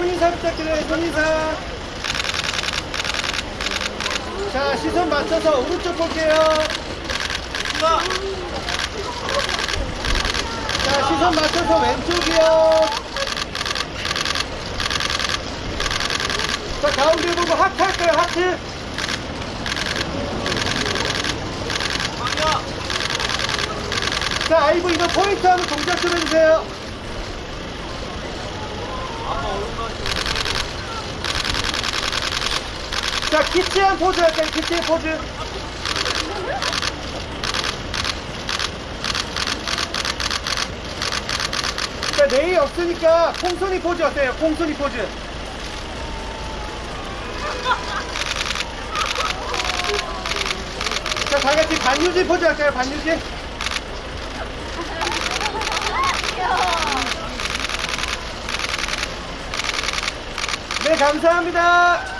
손인사 부탁드려요, 손인사. 자, 시선 맞춰서 오른쪽 볼게요. 자, 시선 맞춰서 왼쪽이요. 자, 가운데 보고 하트 할까요, 하트? 자, 아이브 이거 포인트 하면 동작 좀 해주세요. 자, 키치한 포즈 할까요, 키치한 포즈? 자, 네이 없으니까 콩순이 포즈 어때요? 콩순이 포즈. 자, 다 같이 반유지 포즈 할까요? 반유지? 네, 감사합니다.